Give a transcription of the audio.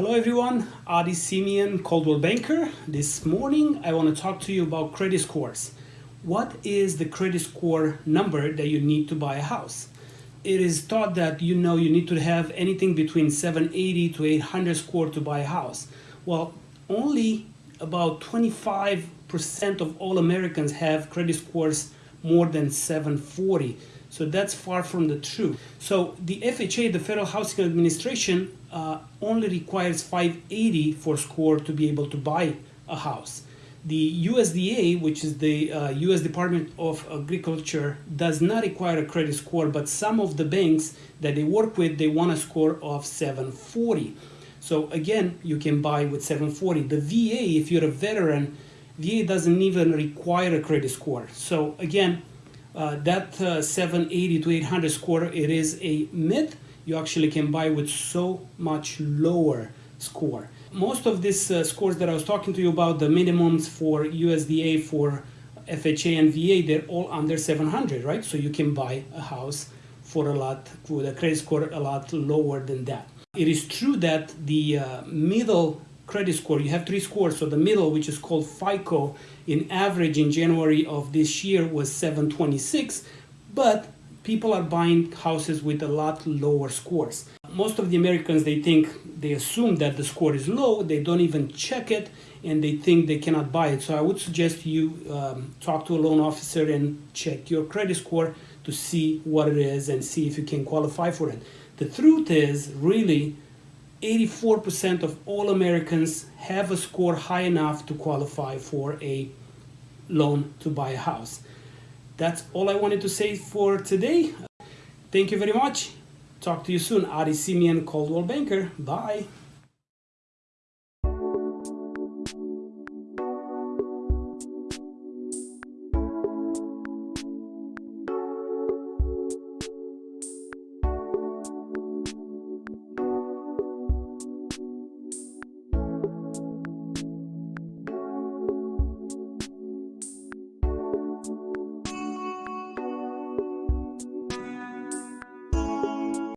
Hello everyone, Adi Simeon, Coldwell Banker. This morning I want to talk to you about credit scores. What is the credit score number that you need to buy a house? It is thought that you know you need to have anything between 780 to 800 score to buy a house. Well, only about 25% of all Americans have credit scores more than 740. So that's far from the truth. So the FHA, the Federal Housing Administration, uh, only requires 580 for score to be able to buy a house. The USDA, which is the uh, US Department of Agriculture, does not require a credit score, but some of the banks that they work with, they want a score of 740. So again, you can buy with 740. The VA, if you're a veteran, VA doesn't even require a credit score. So again, uh, that uh, 780 to 800 score, it is a myth. You actually can buy with so much lower score. Most of these uh, scores that I was talking to you about, the minimums for USDA, for FHA and VA, they're all under 700, right? So you can buy a house for a lot, with a credit score a lot lower than that. It is true that the uh, middle credit score. You have three scores. So the middle, which is called FICO, in average in January of this year was 726, but people are buying houses with a lot lower scores. Most of the Americans, they think, they assume that the score is low, they don't even check it, and they think they cannot buy it. So I would suggest you um, talk to a loan officer and check your credit score to see what it is and see if you can qualify for it. The truth is, really, 84% of all Americans have a score high enough to qualify for a loan to buy a house. That's all I wanted to say for today. Thank you very much. Talk to you soon. Adi Simeon, Coldwell Banker. Bye.